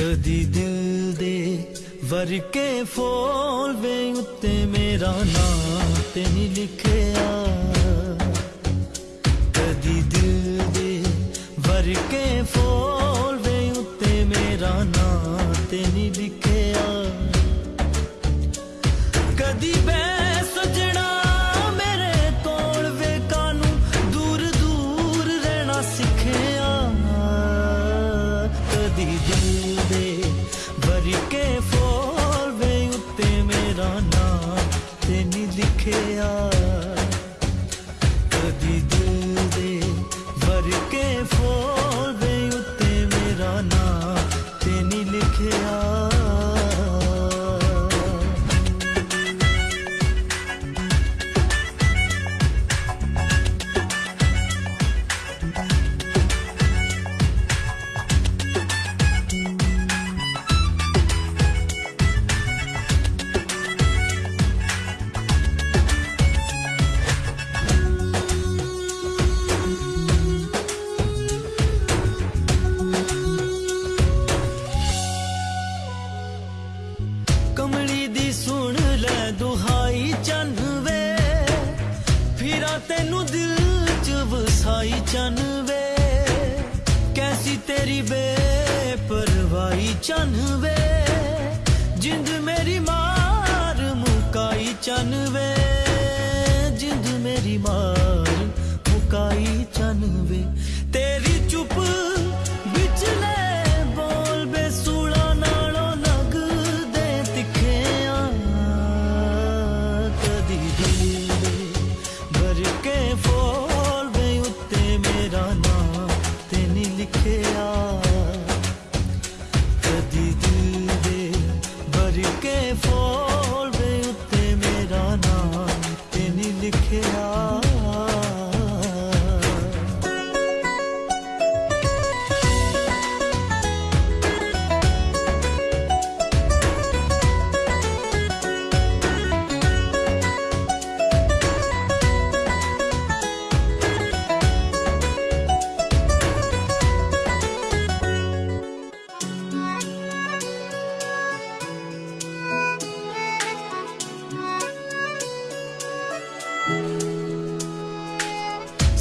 ਕਦੀ ਦਿਲ ਦੇ ਵਰਕੇ ਫੋਲਵੇਂ ਉੱਤੇ ਮੇਰਾ ਨਾਮ ਤੇ ਨਹੀਂ ਲਿਖਿਆ। ਕਦੀ ਦਿਲ ਦੇ ਵਰਕੇ ਫੋਲਵੇਂ ਉੱਤੇ ਮੇਰਾ ਨਾਮ ਤੇ ਨਹੀਂ ਲਿਖਿਆ। ਵਰ ਕੇ ਫੋਲ ਵੇ ਉੱਤੇ ਮੇਰਾ ਨਾਂ ਤੇ ਨਹੀਂ ਲਿਖਿਆ। ਤੈਨੂੰ ਦਿਲ ਚ ਵਸਾਈ ਚੰਨ ਵੇ ਕੈਸੀ ਤੇਰੀ ਬੇਪਰਵਾਹੀ ਚੰਨ ਵੇ ਜਿੰਦ ਮੇਰੀ ਮਾਰ ਮੁਕਾਈ ਚੰਨ ਵੇ de quem for.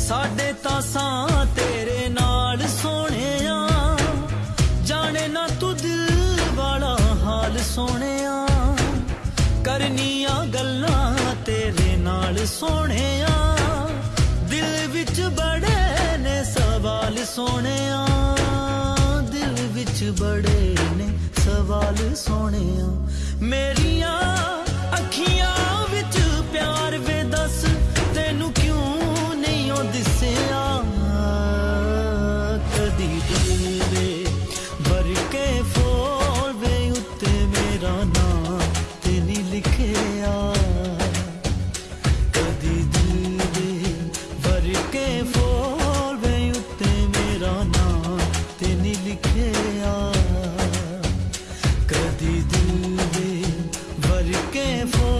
ਸਾਡੇ ਤਾਂ ਸਾਂ ਤੇਰੇ ਨਾਲ ਸੋਹਣਿਆ। ਜਾਣੇ ਨਾ ਤੂੰ ਦਿਲ ਵਾਲਾ ਹਾਲ ਸੋਹਣਿਆ। ਕਰਨੀਆਂ ਗੱਲਾਂ ਤੇਰੇ ਨਾਲ ਸੋਹਣਿਆ। ਦਿਲ ਵਿੱਚ ਬੜੇ ਨੇ ਸਵਾਲ ਸੋਹਣਿਆ। ਦਿਲ ਵਿੱਚ ਬੜੇ for